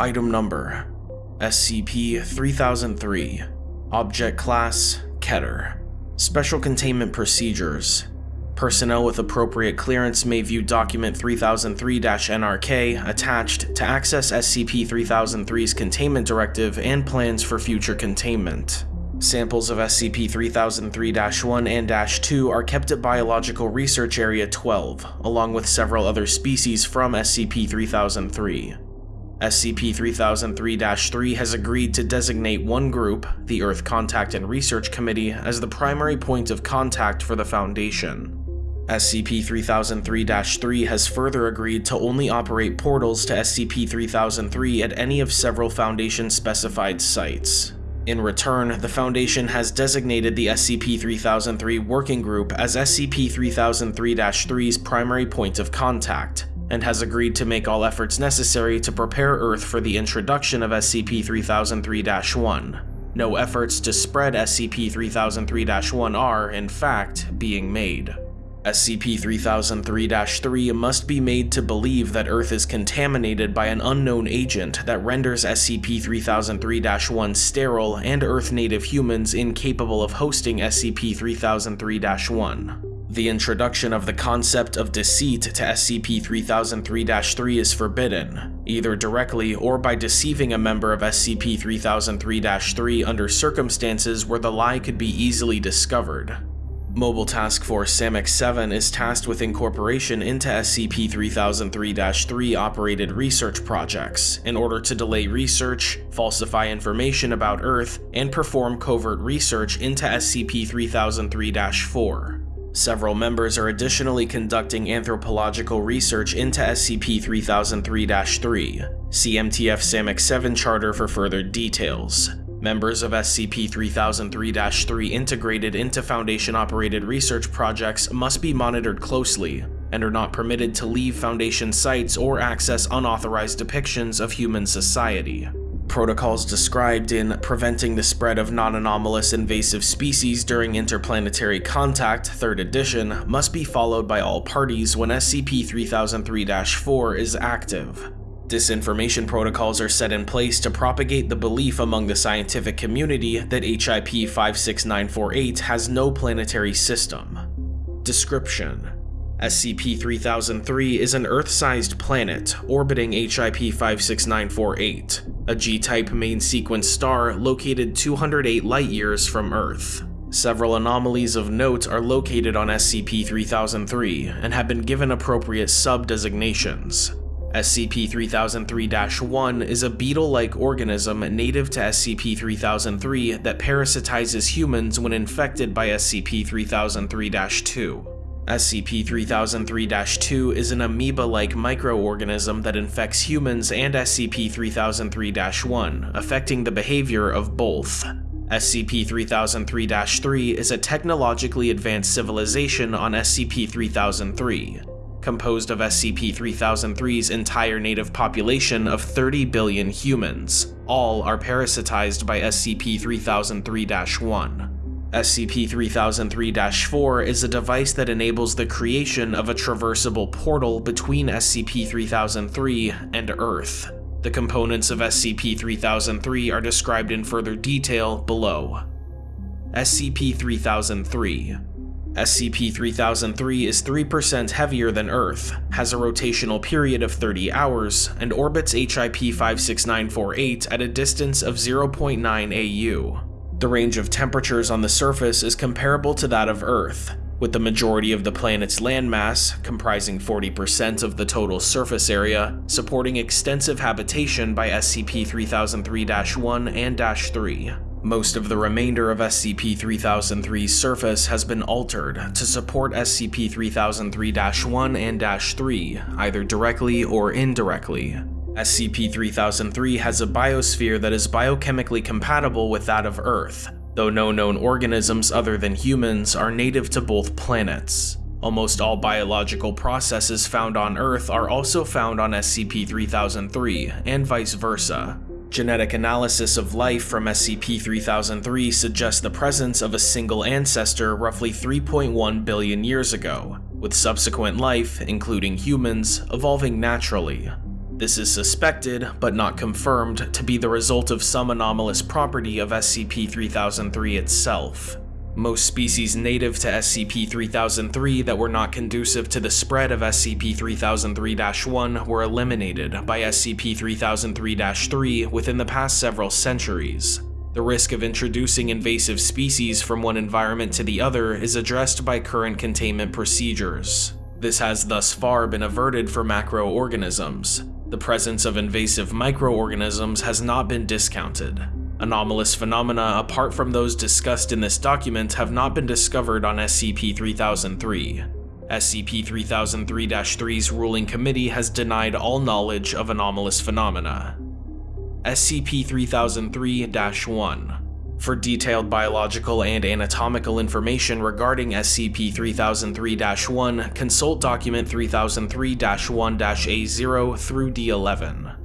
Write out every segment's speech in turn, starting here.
Item Number SCP-3003 Object Class Keter Special Containment Procedures Personnel with appropriate clearance may view Document 3003-NRK attached to access SCP-3003's containment directive and plans for future containment. Samples of SCP-3003-1 and -2 are kept at Biological Research Area 12, along with several other species from SCP-3003. SCP-3003-3 has agreed to designate one group, the Earth Contact and Research Committee, as the primary point of contact for the Foundation. SCP-3003-3 has further agreed to only operate portals to SCP-3003 at any of several Foundation-specified sites. In return, the Foundation has designated the SCP-3003 Working Group as SCP-3003-3's primary point of contact, and has agreed to make all efforts necessary to prepare Earth for the introduction of SCP-3003-1. No efforts to spread SCP-3003-1 are, in fact, being made. SCP-3003-3 must be made to believe that Earth is contaminated by an unknown agent that renders SCP-3003-1 sterile and Earth-native humans incapable of hosting SCP-3003-1. The introduction of the concept of deceit to SCP-3003-3 is forbidden, either directly or by deceiving a member of SCP-3003-3 under circumstances where the lie could be easily discovered. Mobile Task Force SAMX-7 is tasked with incorporation into SCP-3003-3 operated research projects in order to delay research, falsify information about Earth, and perform covert research into SCP-3003-4. Several members are additionally conducting anthropological research into SCP-3003-3. CMTF SAMX-7 Charter for further details. Members of SCP-3003-3 integrated into Foundation-operated research projects must be monitored closely, and are not permitted to leave Foundation sites or access unauthorized depictions of human society. Protocols described in Preventing the Spread of Non-Anomalous Invasive Species During Interplanetary Contact 3rd edition must be followed by all parties when SCP-3003-4 is active. Disinformation protocols are set in place to propagate the belief among the scientific community that HIP 56948 has no planetary system. Description SCP-3003 is an Earth-sized planet orbiting HIP 56948, a G-type main sequence star located 208 light-years from Earth. Several anomalies of note are located on SCP-3003 and have been given appropriate sub-designations. SCP-3003-1 is a beetle-like organism native to SCP-3003 that parasitizes humans when infected by SCP-3003-2. SCP-3003-2 is an amoeba-like microorganism that infects humans and SCP-3003-1, affecting the behavior of both. SCP-3003-3 is a technologically advanced civilization on SCP-3003 composed of SCP-3003's entire native population of 30 billion humans. All are parasitized by SCP-3003-1. SCP-3003-4 is a device that enables the creation of a traversable portal between SCP-3003 and Earth. The components of SCP-3003 are described in further detail below. SCP-3003 SCP-3003 is 3% heavier than Earth, has a rotational period of 30 hours, and orbits HIP 56948 at a distance of 0.9 AU. The range of temperatures on the surface is comparable to that of Earth, with the majority of the planet's landmass, comprising 40% of the total surface area, supporting extensive habitation by SCP-3003-1 and -3. Most of the remainder of SCP-3003's surface has been altered to support SCP-3003-1 and -3, either directly or indirectly. SCP-3003 has a biosphere that is biochemically compatible with that of Earth, though no known organisms other than humans are native to both planets. Almost all biological processes found on Earth are also found on SCP-3003, and vice versa. Genetic analysis of life from SCP-3003 suggests the presence of a single ancestor roughly 3.1 billion years ago, with subsequent life, including humans, evolving naturally. This is suspected, but not confirmed, to be the result of some anomalous property of SCP-3003 itself. Most species native to SCP-3003 that were not conducive to the spread of SCP-3003-1 were eliminated by SCP-3003-3 within the past several centuries. The risk of introducing invasive species from one environment to the other is addressed by current containment procedures. This has thus far been averted for macroorganisms. The presence of invasive microorganisms has not been discounted. Anomalous phenomena apart from those discussed in this document have not been discovered on SCP-3003. SCP-3003-3's ruling committee has denied all knowledge of anomalous phenomena. SCP-3003-1 for detailed biological and anatomical information regarding SCP-3003-1, consult document 3003-1-A0 through D11.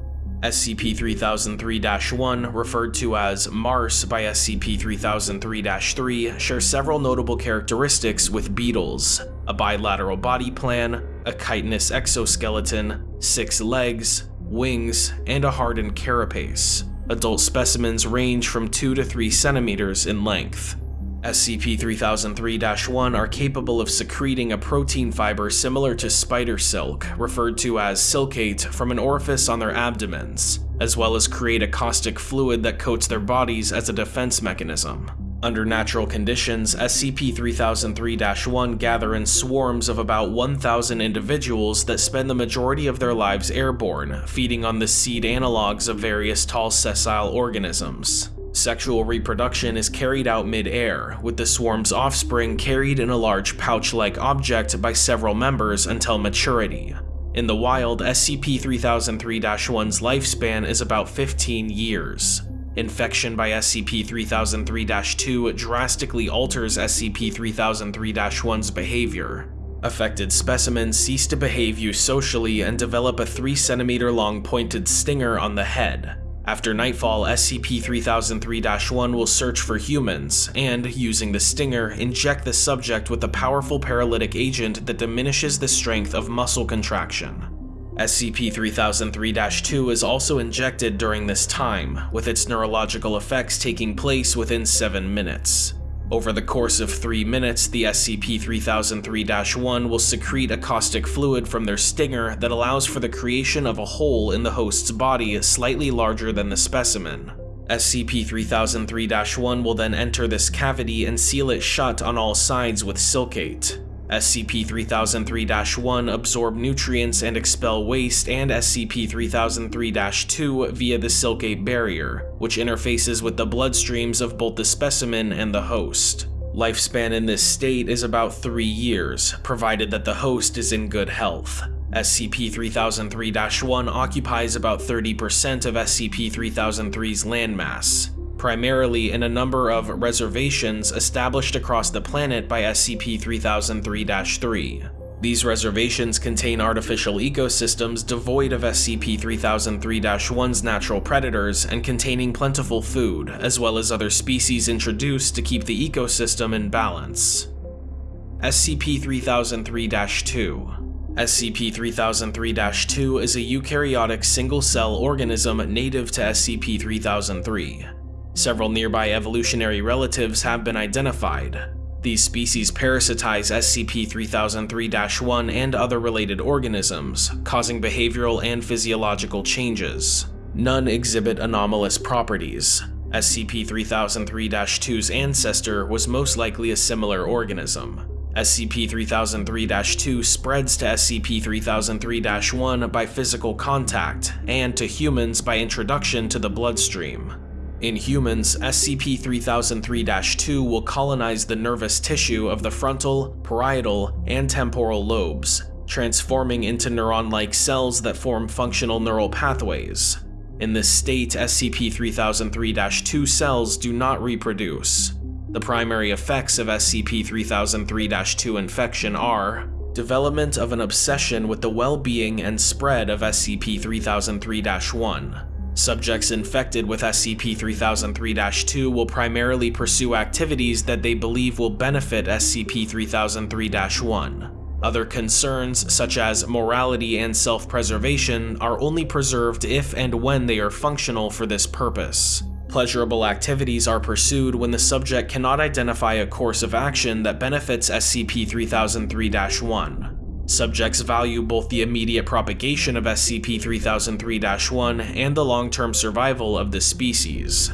SCP-3003-1, referred to as Mars by SCP-3003-3, shares several notable characteristics with beetles, a bilateral body plan, a chitinous exoskeleton, six legs, wings, and a hardened carapace. Adult specimens range from 2 to 3 centimeters in length. SCP-3003-1 are capable of secreting a protein fiber similar to spider silk, referred to as silkate, from an orifice on their abdomens, as well as create a caustic fluid that coats their bodies as a defense mechanism. Under natural conditions, SCP-3003-1 gather in swarms of about 1,000 individuals that spend the majority of their lives airborne, feeding on the seed analogs of various tall sessile organisms. Sexual reproduction is carried out mid-air, with the swarm's offspring carried in a large pouch-like object by several members until maturity. In the wild, SCP-3003-1's lifespan is about 15 years. Infection by SCP-3003-2 drastically alters SCP-3003-1's behavior. Affected specimens cease to behave eusocially and develop a 3 cm long pointed stinger on the head. After nightfall, SCP-3003-1 will search for humans, and, using the stinger, inject the subject with a powerful paralytic agent that diminishes the strength of muscle contraction. SCP-3003-2 is also injected during this time, with its neurological effects taking place within 7 minutes. Over the course of 3 minutes, the SCP-3003-1 will secrete a caustic fluid from their stinger that allows for the creation of a hole in the host's body slightly larger than the specimen. SCP-3003-1 will then enter this cavity and seal it shut on all sides with silkate. SCP-3003-1 absorb nutrients and expel waste and SCP-3003-2 via the silkate barrier, which interfaces with the bloodstreams of both the specimen and the host. Lifespan in this state is about 3 years, provided that the host is in good health. SCP-3003-1 occupies about 30% of SCP-3003's landmass primarily in a number of reservations established across the planet by SCP-3003-3. These reservations contain artificial ecosystems devoid of SCP-3003-1's natural predators and containing plentiful food, as well as other species introduced to keep the ecosystem in balance. SCP-3003-2 SCP-3003-2 is a eukaryotic single-cell organism native to SCP-3003. Several nearby evolutionary relatives have been identified. These species parasitize SCP-3003-1 and other related organisms, causing behavioral and physiological changes. None exhibit anomalous properties. SCP-3003-2's ancestor was most likely a similar organism. SCP-3003-2 spreads to SCP-3003-1 by physical contact, and to humans by introduction to the bloodstream. In humans, SCP-3003-2 will colonize the nervous tissue of the frontal, parietal, and temporal lobes, transforming into neuron-like cells that form functional neural pathways. In this state, SCP-3003-2 cells do not reproduce. The primary effects of SCP-3003-2 infection are development of an obsession with the well-being and spread of SCP-3003-1, Subjects infected with SCP-3003-2 will primarily pursue activities that they believe will benefit SCP-3003-1. Other concerns, such as morality and self-preservation, are only preserved if and when they are functional for this purpose. Pleasurable activities are pursued when the subject cannot identify a course of action that benefits SCP-3003-1. Subjects value both the immediate propagation of SCP-3003-1 and the long-term survival of the species.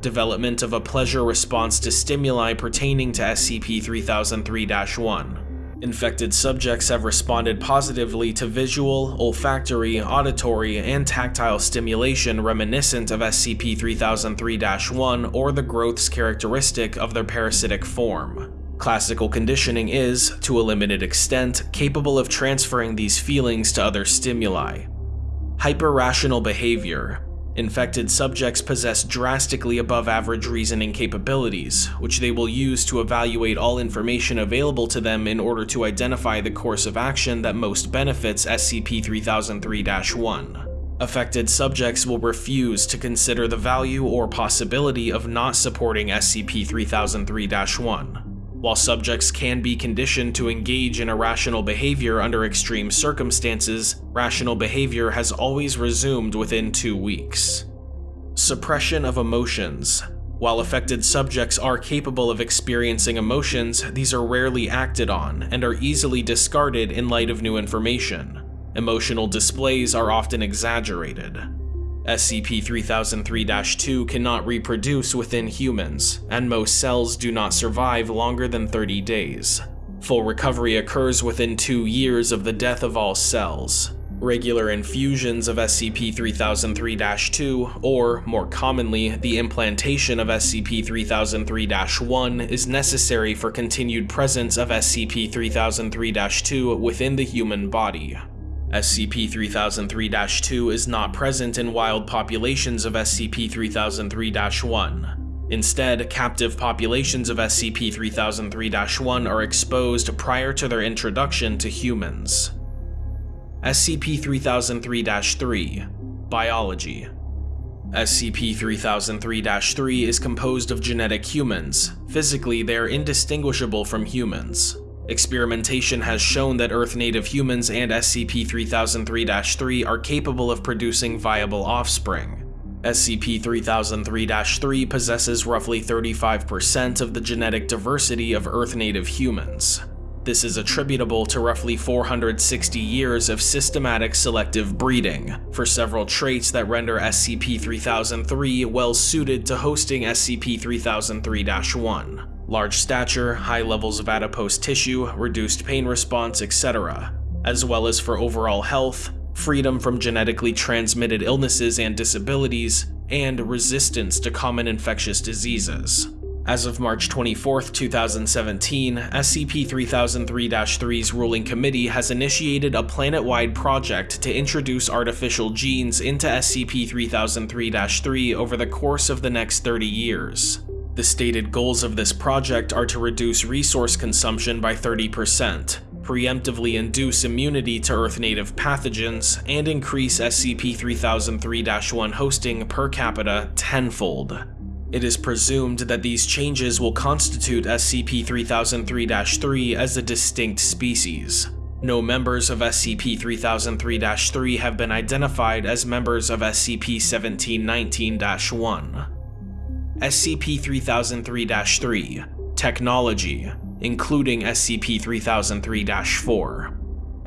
Development of a pleasure response to stimuli pertaining to SCP-3003-1. Infected subjects have responded positively to visual, olfactory, auditory, and tactile stimulation reminiscent of SCP-3003-1 or the growths characteristic of their parasitic form. Classical conditioning is, to a limited extent, capable of transferring these feelings to other stimuli. Hyper-rational behavior Infected subjects possess drastically above average reasoning capabilities, which they will use to evaluate all information available to them in order to identify the course of action that most benefits SCP-3003-1. Affected subjects will refuse to consider the value or possibility of not supporting SCP-3003-1 while subjects can be conditioned to engage in irrational behavior under extreme circumstances, rational behavior has always resumed within two weeks. Suppression of emotions. While affected subjects are capable of experiencing emotions, these are rarely acted on and are easily discarded in light of new information. Emotional displays are often exaggerated. SCP-3003-2 cannot reproduce within humans, and most cells do not survive longer than 30 days. Full recovery occurs within two years of the death of all cells. Regular infusions of SCP-3003-2, or, more commonly, the implantation of SCP-3003-1 is necessary for continued presence of SCP-3003-2 within the human body. SCP-3003-2 is not present in wild populations of SCP-3003-1. Instead, captive populations of SCP-3003-1 are exposed prior to their introduction to humans. SCP-3003-3 Biology SCP-3003-3 is composed of genetic humans. Physically, they are indistinguishable from humans. Experimentation has shown that Earth-native humans and SCP-3003-3 are capable of producing viable offspring. SCP-3003-3 possesses roughly 35% of the genetic diversity of Earth-native humans. This is attributable to roughly 460 years of systematic selective breeding for several traits that render SCP-3003 well suited to hosting SCP-3003-1 large stature, high levels of adipose tissue, reduced pain response, etc., as well as for overall health, freedom from genetically transmitted illnesses and disabilities, and resistance to common infectious diseases. As of March 24, 2017, SCP-3003-3's ruling committee has initiated a planet-wide project to introduce artificial genes into SCP-3003-3 over the course of the next 30 years. The stated goals of this project are to reduce resource consumption by 30%, preemptively induce immunity to Earth-native pathogens, and increase SCP-3003-1 hosting per capita tenfold. It is presumed that these changes will constitute SCP-3003-3 as a distinct species. No members of SCP-3003-3 have been identified as members of SCP-1719-1. SCP-3003-3 Technology, including SCP-3003-4.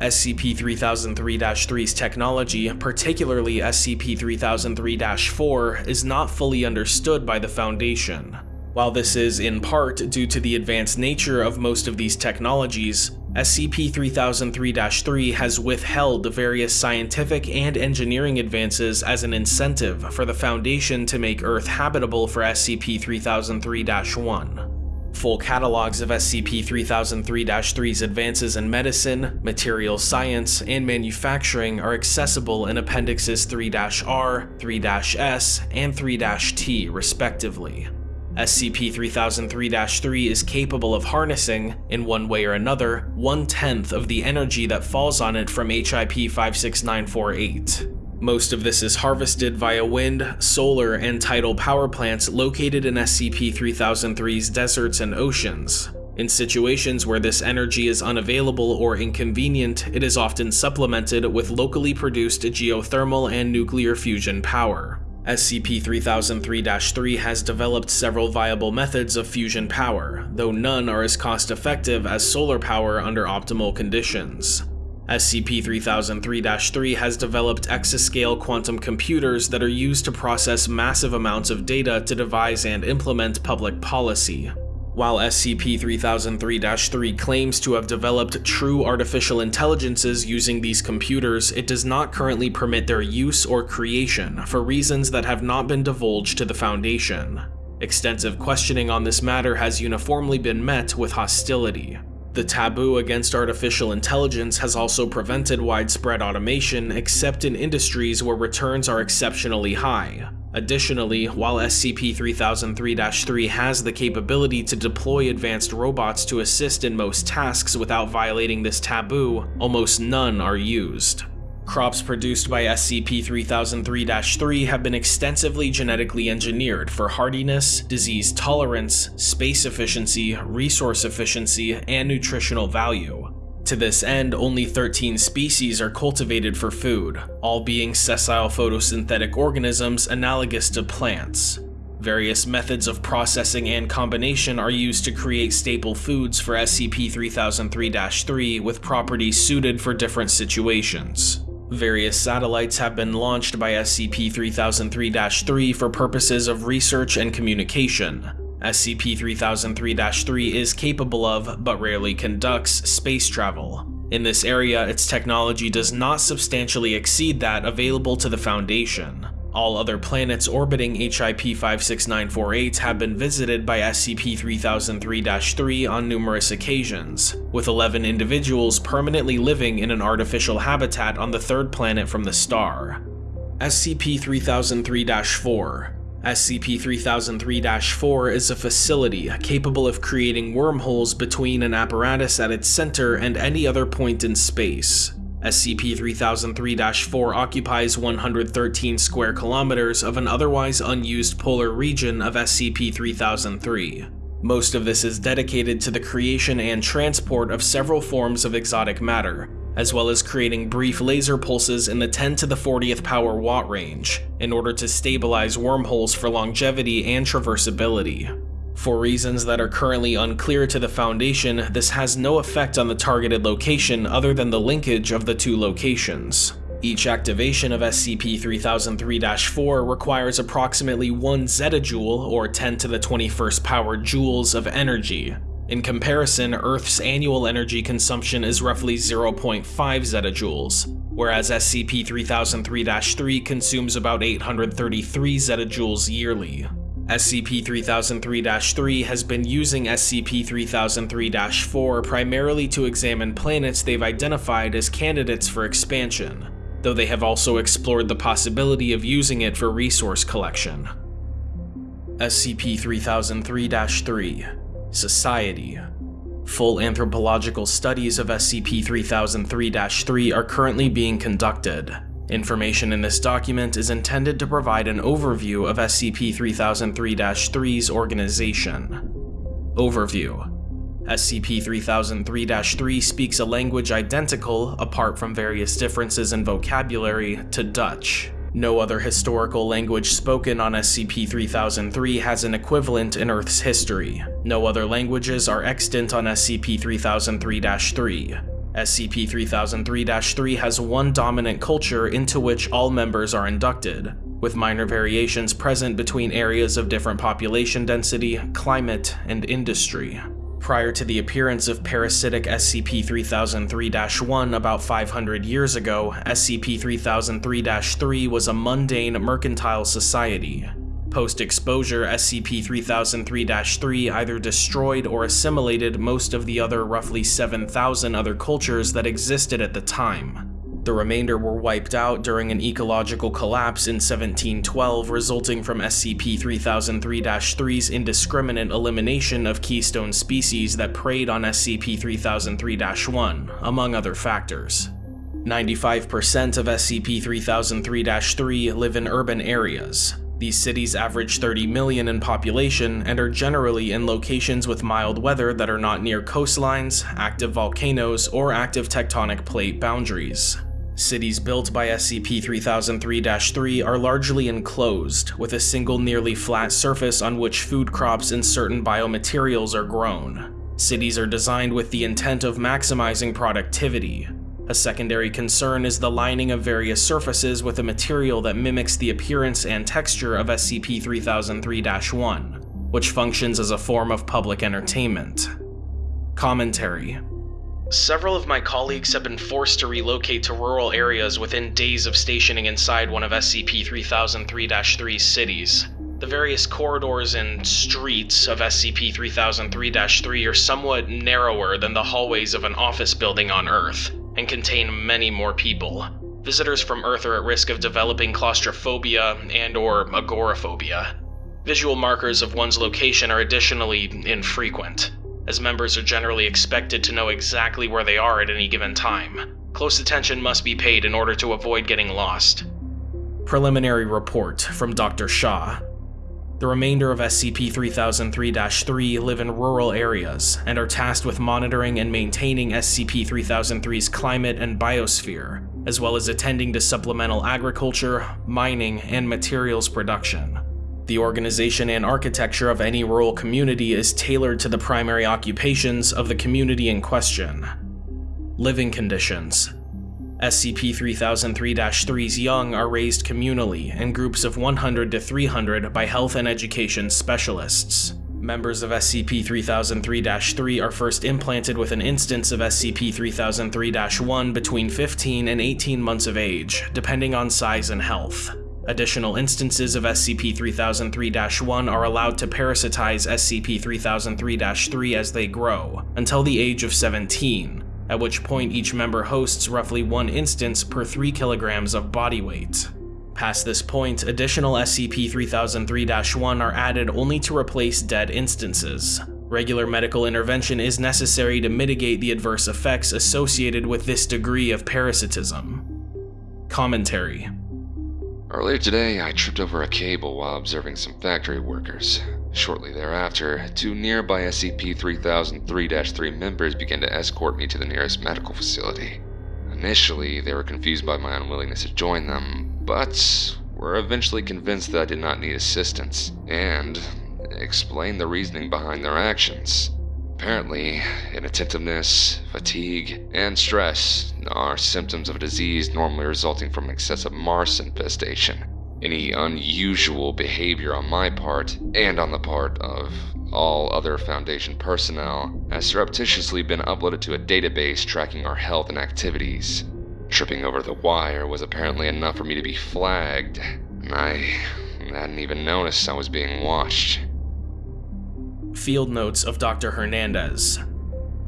SCP-3003-3's technology, particularly SCP-3003-4, is not fully understood by the Foundation. While this is in part due to the advanced nature of most of these technologies, SCP-3003-3 has withheld various scientific and engineering advances as an incentive for the Foundation to make Earth habitable for SCP-3003-1. Full catalogs of SCP-3003-3's advances in medicine, materials science, and manufacturing are accessible in Appendixes 3-R, 3-S, and 3-T respectively. SCP-3003-3 is capable of harnessing, in one way or another, one-tenth of the energy that falls on it from HIP 56948. Most of this is harvested via wind, solar, and tidal power plants located in SCP-3003's deserts and oceans. In situations where this energy is unavailable or inconvenient, it is often supplemented with locally produced geothermal and nuclear fusion power. SCP-3003-3 has developed several viable methods of fusion power, though none are as cost-effective as solar power under optimal conditions. SCP-3003-3 has developed exascale quantum computers that are used to process massive amounts of data to devise and implement public policy. While SCP-3003-3 claims to have developed true artificial intelligences using these computers, it does not currently permit their use or creation for reasons that have not been divulged to the Foundation. Extensive questioning on this matter has uniformly been met with hostility. The taboo against artificial intelligence has also prevented widespread automation except in industries where returns are exceptionally high, Additionally, while SCP-3003-3 has the capability to deploy advanced robots to assist in most tasks without violating this taboo, almost none are used. Crops produced by SCP-3003-3 have been extensively genetically engineered for hardiness, disease tolerance, space efficiency, resource efficiency, and nutritional value. To this end, only 13 species are cultivated for food, all being sessile photosynthetic organisms analogous to plants. Various methods of processing and combination are used to create staple foods for SCP-3003-3 with properties suited for different situations. Various satellites have been launched by SCP-3003-3 for purposes of research and communication, SCP-3003-3 is capable of, but rarely conducts, space travel. In this area, its technology does not substantially exceed that available to the Foundation. All other planets orbiting HIP 56948 have been visited by SCP-3003-3 on numerous occasions, with 11 individuals permanently living in an artificial habitat on the third planet from the star. SCP-3003-4 SCP-3003-4 is a facility capable of creating wormholes between an apparatus at its center and any other point in space. SCP-3003-4 occupies 113 square kilometers of an otherwise unused polar region of SCP-3003. Most of this is dedicated to the creation and transport of several forms of exotic matter, as well as creating brief laser pulses in the 10 to the 40th power watt range, in order to stabilize wormholes for longevity and traversability. For reasons that are currently unclear to the Foundation, this has no effect on the targeted location other than the linkage of the two locations. Each activation of SCP-3003-4 requires approximately 1 zettajoule, or 10 to the 21st power joules of energy, in comparison, Earth's annual energy consumption is roughly 0.5 zettajoules, whereas SCP-3003-3 consumes about 833 zettajoules yearly. SCP-3003-3 has been using SCP-3003-4 primarily to examine planets they've identified as candidates for expansion, though they have also explored the possibility of using it for resource collection. SCP-3003-3 Society. Full anthropological studies of SCP-3003-3 are currently being conducted. Information in this document is intended to provide an overview of SCP-3003-3's organization. Overview SCP-3003-3 speaks a language identical, apart from various differences in vocabulary, to Dutch. No other historical language spoken on SCP-3003 has an equivalent in Earth's history. No other languages are extant on SCP-3003-3. SCP-3003-3 has one dominant culture into which all members are inducted, with minor variations present between areas of different population density, climate, and industry. Prior to the appearance of parasitic SCP-3003-1 about 500 years ago, SCP-3003-3 was a mundane mercantile society. Post-exposure, SCP-3003-3 either destroyed or assimilated most of the other roughly 7,000 other cultures that existed at the time. The remainder were wiped out during an ecological collapse in 1712 resulting from SCP-3003-3's indiscriminate elimination of keystone species that preyed on SCP-3003-1, among other factors. 95% of SCP-3003-3 live in urban areas. These cities average 30 million in population and are generally in locations with mild weather that are not near coastlines, active volcanoes, or active tectonic plate boundaries. Cities built by SCP-3003-3 are largely enclosed, with a single nearly flat surface on which food crops and certain biomaterials are grown. Cities are designed with the intent of maximizing productivity, a secondary concern is the lining of various surfaces with a material that mimics the appearance and texture of SCP-3003-1, which functions as a form of public entertainment. Commentary Several of my colleagues have been forced to relocate to rural areas within days of stationing inside one of SCP-3003-3's cities. The various corridors and streets of SCP-3003-3 are somewhat narrower than the hallways of an office building on Earth, and contain many more people. Visitors from Earth are at risk of developing claustrophobia and or agoraphobia. Visual markers of one's location are additionally infrequent, as members are generally expected to know exactly where they are at any given time. Close attention must be paid in order to avoid getting lost. Preliminary report from Dr. Shaw, the remainder of SCP-3003-3 live in rural areas and are tasked with monitoring and maintaining SCP-3003's climate and biosphere, as well as attending to supplemental agriculture, mining, and materials production. The organization and architecture of any rural community is tailored to the primary occupations of the community in question. Living conditions SCP-3003-3's young are raised communally in groups of 100 to 300 by health and education specialists. Members of SCP-3003-3 are first implanted with an instance of SCP-3003-1 between 15 and 18 months of age, depending on size and health. Additional instances of SCP-3003-1 are allowed to parasitize SCP-3003-3 as they grow, until the age of 17, at which point each member hosts roughly one instance per 3 kilograms of body weight. Past this point, additional SCP-3003-1 are added only to replace dead instances. Regular medical intervention is necessary to mitigate the adverse effects associated with this degree of parasitism. Commentary Earlier today, I tripped over a cable while observing some factory workers. Shortly thereafter, two nearby SCP-3003-3 members began to escort me to the nearest medical facility. Initially, they were confused by my unwillingness to join them, but were eventually convinced that I did not need assistance, and explained the reasoning behind their actions. Apparently, inattentiveness, fatigue, and stress are symptoms of a disease normally resulting from excessive Mars infestation. Any unusual behavior on my part, and on the part of all other Foundation personnel, has surreptitiously been uploaded to a database tracking our health and activities. Tripping over the wire was apparently enough for me to be flagged, and I hadn't even noticed I was being watched. Field Notes of Dr. Hernandez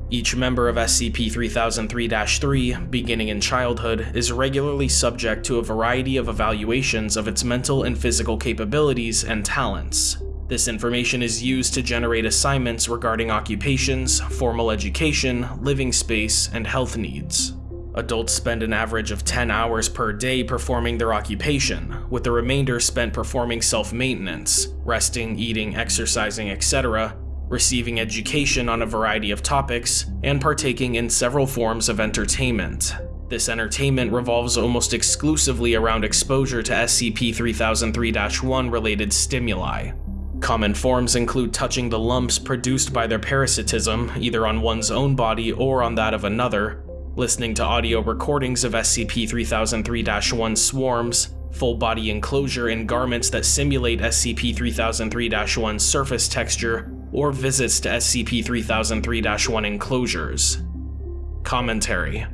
each member of SCP-3003-3, beginning in childhood, is regularly subject to a variety of evaluations of its mental and physical capabilities and talents. This information is used to generate assignments regarding occupations, formal education, living space, and health needs. Adults spend an average of 10 hours per day performing their occupation, with the remainder spent performing self-maintenance, resting, eating, exercising, etc., receiving education on a variety of topics, and partaking in several forms of entertainment. This entertainment revolves almost exclusively around exposure to SCP-3003-1 related stimuli. Common forms include touching the lumps produced by their parasitism, either on one's own body or on that of another, listening to audio recordings of SCP-3003-1 swarms, full body enclosure in garments that simulate SCP-3003-1's surface texture, or visits to SCP-3003-1 enclosures. Commentary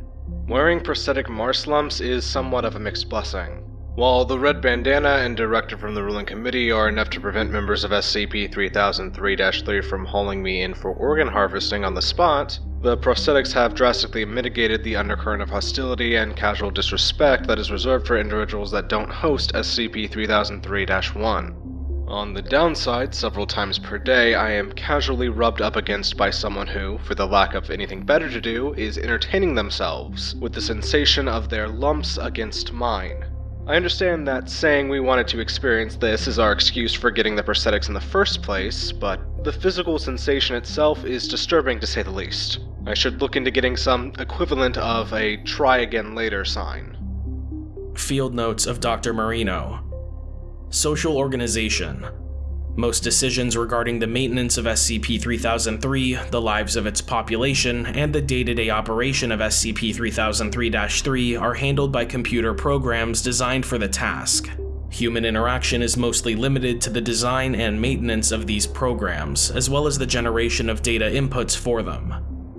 Wearing prosthetic Mars lumps is somewhat of a mixed blessing. While the red bandana and directive from the ruling committee are enough to prevent members of SCP-3003-3 from hauling me in for organ harvesting on the spot, the prosthetics have drastically mitigated the undercurrent of hostility and casual disrespect that is reserved for individuals that don't host SCP-3003-1. On the downside, several times per day, I am casually rubbed up against by someone who, for the lack of anything better to do, is entertaining themselves with the sensation of their lumps against mine. I understand that saying we wanted to experience this is our excuse for getting the prosthetics in the first place, but the physical sensation itself is disturbing to say the least. I should look into getting some equivalent of a try again later sign. Field notes of Dr. Marino. Social organization. Most decisions regarding the maintenance of SCP-3003, the lives of its population, and the day-to-day operation of SCP-3003-3 are handled by computer programs designed for the task. Human interaction is mostly limited to the design and maintenance of these programs, as well as the generation of data inputs for them.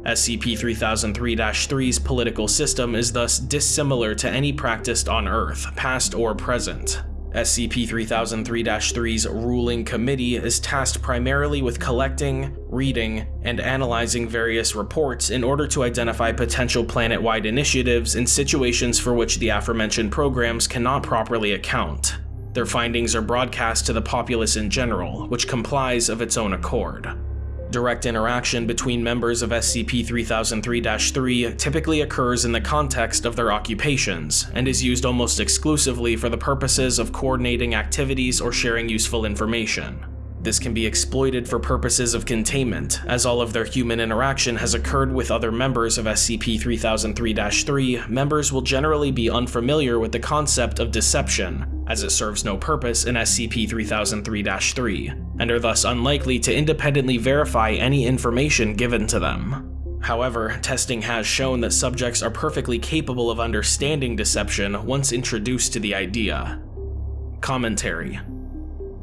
SCP-3003-3's political system is thus dissimilar to any practiced on Earth, past or present. SCP-3003-3's ruling committee is tasked primarily with collecting, reading, and analyzing various reports in order to identify potential planet-wide initiatives in situations for which the aforementioned programs cannot properly account. Their findings are broadcast to the populace in general, which complies of its own accord. Direct interaction between members of SCP-3003-3 typically occurs in the context of their occupations, and is used almost exclusively for the purposes of coordinating activities or sharing useful information. This can be exploited for purposes of containment, as all of their human interaction has occurred with other members of SCP-3003-3, members will generally be unfamiliar with the concept of deception, as it serves no purpose in SCP-3003-3, and are thus unlikely to independently verify any information given to them. However, testing has shown that subjects are perfectly capable of understanding deception once introduced to the idea. Commentary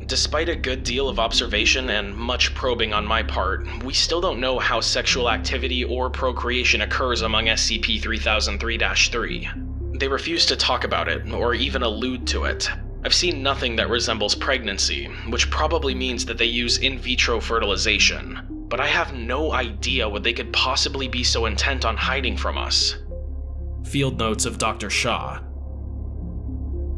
Despite a good deal of observation and much probing on my part, we still don't know how sexual activity or procreation occurs among SCP-3003-3. They refuse to talk about it, or even allude to it. I've seen nothing that resembles pregnancy, which probably means that they use in vitro fertilization, but I have no idea what they could possibly be so intent on hiding from us. Field Notes of Dr. Shaw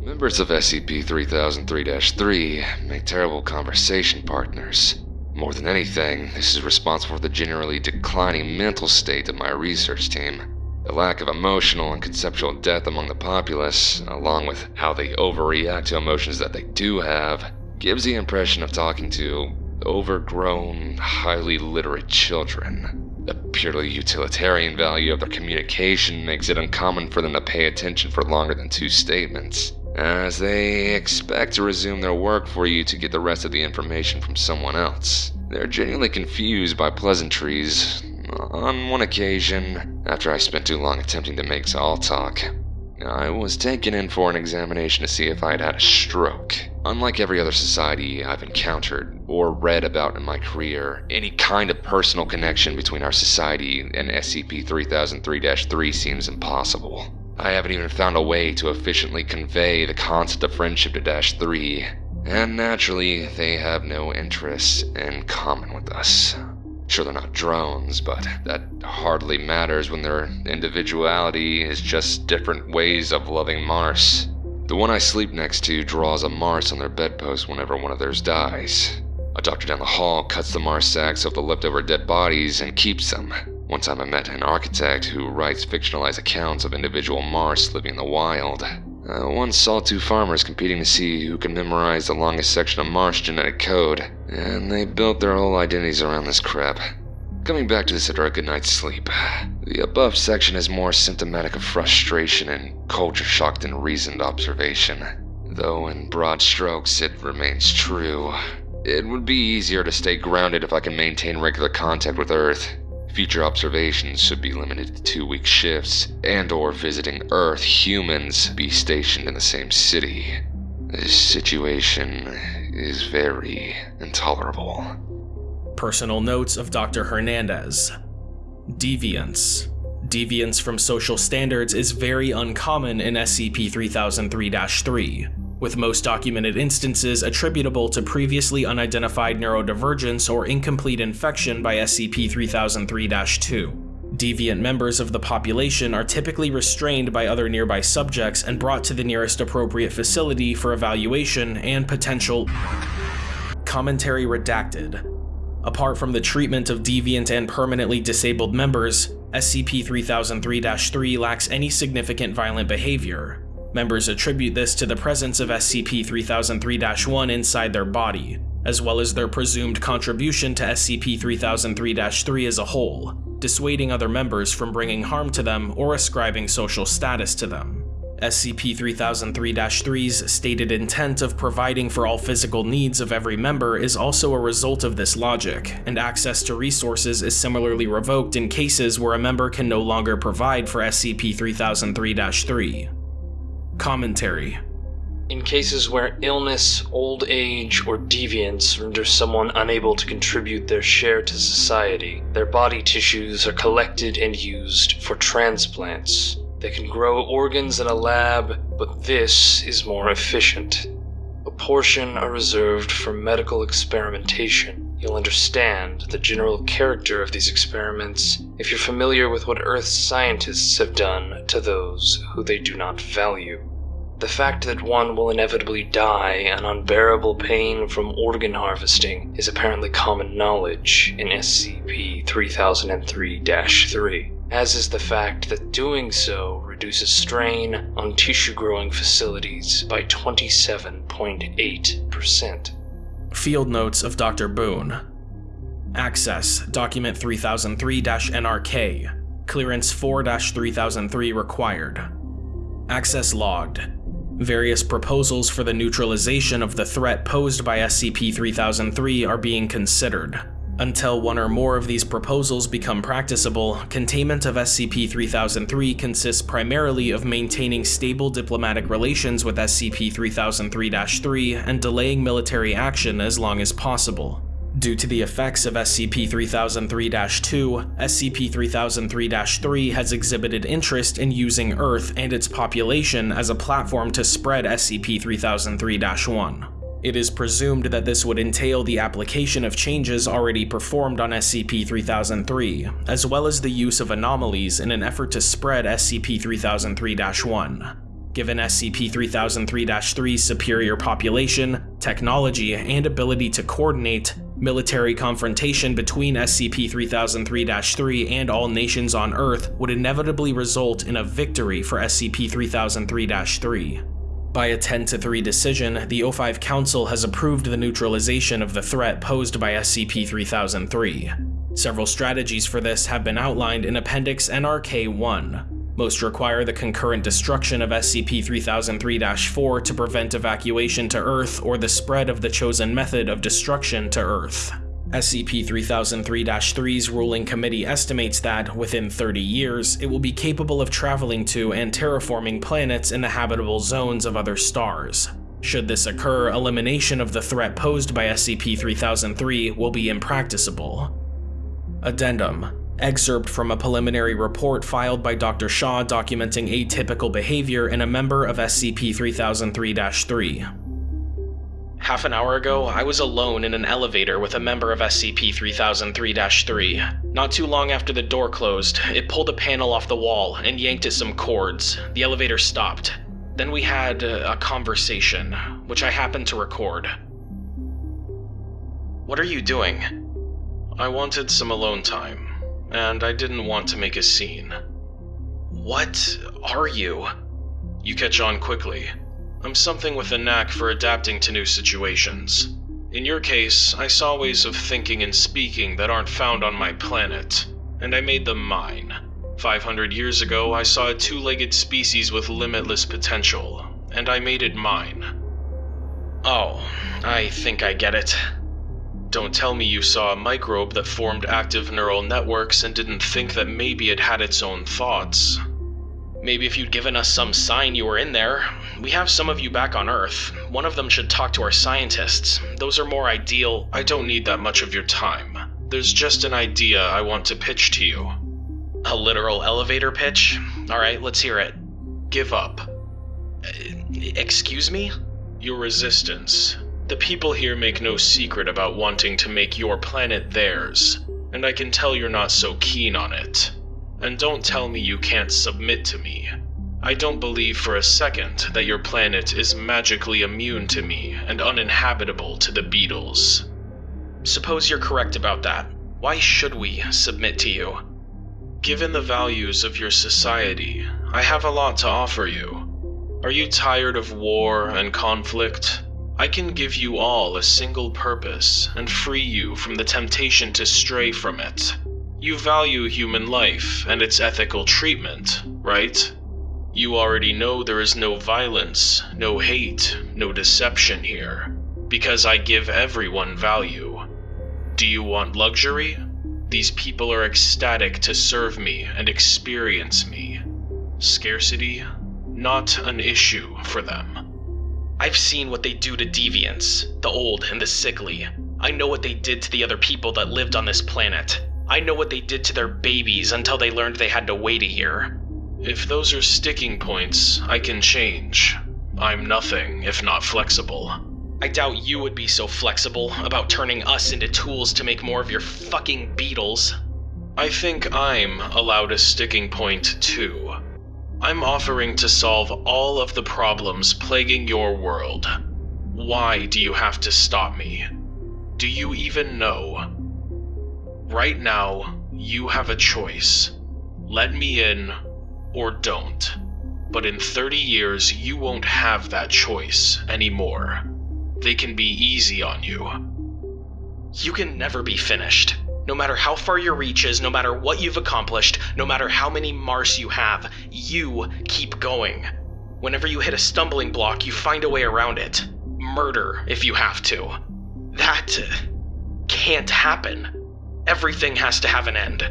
Members of SCP-3003-3 make terrible conversation partners. More than anything, this is responsible for the generally declining mental state of my research team. The lack of emotional and conceptual depth among the populace, along with how they overreact to emotions that they do have, gives the impression of talking to overgrown, highly literate children. The purely utilitarian value of their communication makes it uncommon for them to pay attention for longer than two statements as they expect to resume their work for you to get the rest of the information from someone else. They're genuinely confused by pleasantries. On one occasion, after I spent too long attempting to make all talk, I was taken in for an examination to see if I had had a stroke. Unlike every other society I've encountered or read about in my career, any kind of personal connection between our society and SCP 3003 3 seems impossible. I haven't even found a way to efficiently convey the concept of friendship to Dash 3, and naturally, they have no interests in common with us. Sure, they're not drones, but that hardly matters when their individuality is just different ways of loving Mars. The one I sleep next to draws a Mars on their bedpost whenever one of theirs dies. A doctor down the hall cuts the Mars sacks of the leftover dead bodies and keeps them. One time I met an architect who writes fictionalized accounts of individual Mars living in the wild. Uh, I once saw two farmers competing to see who can memorize the longest section of Mars genetic code, and they built their whole identities around this crap. Coming back to this after a good night's sleep, the above section is more symptomatic of frustration and culture shock than reasoned observation. Though in broad strokes it remains true. It would be easier to stay grounded if I can maintain regular contact with Earth. Future observations should be limited to two-week shifts, and or visiting Earth humans be stationed in the same city. This situation is very intolerable. Personal notes of Dr. Hernandez. Deviance. Deviance from social standards is very uncommon in SCP-3003-3 with most documented instances attributable to previously unidentified neurodivergence or incomplete infection by SCP-3003-2. Deviant members of the population are typically restrained by other nearby subjects and brought to the nearest appropriate facility for evaluation and potential commentary redacted. Apart from the treatment of deviant and permanently disabled members, SCP-3003-3 lacks any significant violent behavior, Members attribute this to the presence of SCP 3003 1 inside their body, as well as their presumed contribution to SCP 3003 3 as a whole, dissuading other members from bringing harm to them or ascribing social status to them. SCP-3003-3's stated intent of providing for all physical needs of every member is also a result of this logic, and access to resources is similarly revoked in cases where a member can no longer provide for SCP-3003-3. Commentary in cases where illness, old age, or deviance render someone unable to contribute their share to society, their body tissues are collected and used for transplants. They can grow organs in a lab, but this is more efficient. A portion are reserved for medical experimentation. You'll understand the general character of these experiments if you're familiar with what Earth's scientists have done to those who they do not value. The fact that one will inevitably die an unbearable pain from organ harvesting is apparently common knowledge in SCP 3003 3 as is the fact that doing so reduces strain on tissue growing facilities by 27.8%. Field Notes of Dr. Boone Access Document 3003 NRK Clearance 4 3003 required. Access logged. Various proposals for the neutralization of the threat posed by SCP 3003 are being considered. Until one or more of these proposals become practicable, containment of SCP-3003 consists primarily of maintaining stable diplomatic relations with SCP-3003-3 and delaying military action as long as possible. Due to the effects of SCP-3003-2, SCP-3003-3 has exhibited interest in using Earth and its population as a platform to spread SCP-3003-1. It is presumed that this would entail the application of changes already performed on SCP-3003, as well as the use of anomalies in an effort to spread SCP-3003-1. Given SCP-3003-3's superior population, technology, and ability to coordinate, military confrontation between SCP-3003-3 and all nations on Earth would inevitably result in a victory for SCP-3003-3. By a 10 to 3 decision, the O5 Council has approved the neutralization of the threat posed by SCP-3003. Several strategies for this have been outlined in Appendix NRK-1. Most require the concurrent destruction of SCP-3003-4 to prevent evacuation to Earth or the spread of the chosen method of destruction to Earth. SCP-3003-3's ruling committee estimates that, within 30 years, it will be capable of traveling to and terraforming planets in the habitable zones of other stars. Should this occur, elimination of the threat posed by SCP-3003 will be impracticable. Addendum Excerpt from a preliminary report filed by Dr. Shaw documenting atypical behavior in a member of SCP-3003-3. Half an hour ago, I was alone in an elevator with a member of SCP-3003-3. Not too long after the door closed, it pulled a panel off the wall and yanked at some cords. The elevator stopped. Then we had uh, a conversation, which I happened to record. What are you doing? I wanted some alone time, and I didn't want to make a scene. What are you? You catch on quickly. I'm something with a knack for adapting to new situations. In your case, I saw ways of thinking and speaking that aren't found on my planet, and I made them mine. 500 years ago, I saw a two legged species with limitless potential, and I made it mine. Oh, I think I get it. Don't tell me you saw a microbe that formed active neural networks and didn't think that maybe it had its own thoughts. Maybe if you'd given us some sign you were in there. We have some of you back on Earth. One of them should talk to our scientists. Those are more ideal. I don't need that much of your time. There's just an idea I want to pitch to you. A literal elevator pitch? Alright, let's hear it. Give up. Uh, excuse me? Your resistance. The people here make no secret about wanting to make your planet theirs, and I can tell you're not so keen on it. And don't tell me you can't submit to me. I don't believe for a second that your planet is magically immune to me and uninhabitable to the beetles. Suppose you're correct about that. Why should we submit to you? Given the values of your society, I have a lot to offer you. Are you tired of war and conflict? I can give you all a single purpose and free you from the temptation to stray from it. You value human life and its ethical treatment, right? You already know there is no violence, no hate, no deception here, because I give everyone value. Do you want luxury? These people are ecstatic to serve me and experience me. Scarcity? Not an issue for them. I've seen what they do to deviants, the old and the sickly. I know what they did to the other people that lived on this planet. I know what they did to their babies until they learned they had to wait a year. If those are sticking points, I can change. I'm nothing if not flexible. I doubt you would be so flexible about turning us into tools to make more of your fucking beetles. I think I'm allowed a sticking point too. I'm offering to solve all of the problems plaguing your world. Why do you have to stop me? Do you even know? Right now, you have a choice. Let me in or don't. But in 30 years, you won't have that choice anymore. They can be easy on you. You can never be finished. No matter how far your reach is, no matter what you've accomplished, no matter how many Mars you have, you keep going. Whenever you hit a stumbling block, you find a way around it. Murder, if you have to. That can't happen. Everything has to have an end.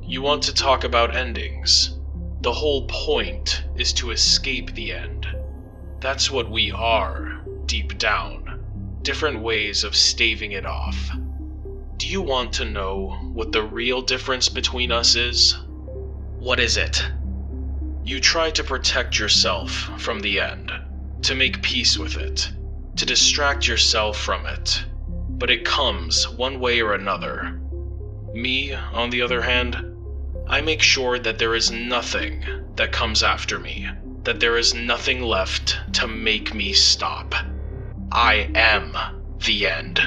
You want to talk about endings? The whole point is to escape the end. That's what we are, deep down. Different ways of staving it off. Do you want to know what the real difference between us is? What is it? You try to protect yourself from the end, to make peace with it, to distract yourself from it. But it comes one way or another. Me, on the other hand, I make sure that there is nothing that comes after me, that there is nothing left to make me stop. I am the end.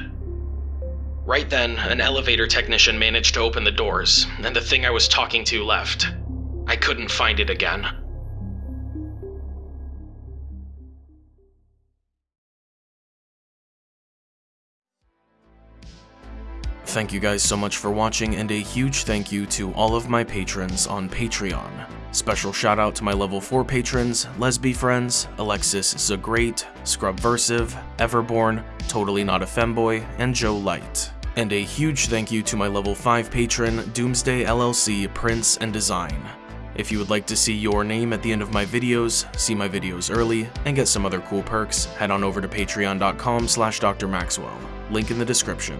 Right then, an elevator technician managed to open the doors, and the thing I was talking to left. I couldn't find it again. Thank you guys so much for watching, and a huge thank you to all of my patrons on Patreon. Special shout out to my level 4 patrons, Lesby Friends, Alexis Zagreat, Scrubversive, Everborn, Totally Not a Femboy, and Joe Light. And a huge thank you to my level 5 patron, Doomsday LLC Prince and Design. If you would like to see your name at the end of my videos, see my videos early, and get some other cool perks, head on over to patreon.com slash drmaxwell, link in the description.